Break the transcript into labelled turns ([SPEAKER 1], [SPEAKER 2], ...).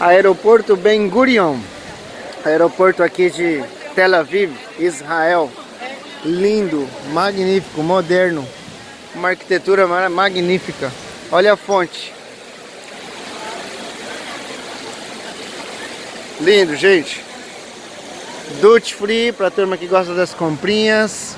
[SPEAKER 1] Aeroporto Ben Gurion. Aeroporto aqui de Tel Aviv, Israel. Lindo, magnífico, moderno. Uma arquitetura magnífica. Olha a fonte. Lindo, gente. Duty free para turma que gosta das comprinhas.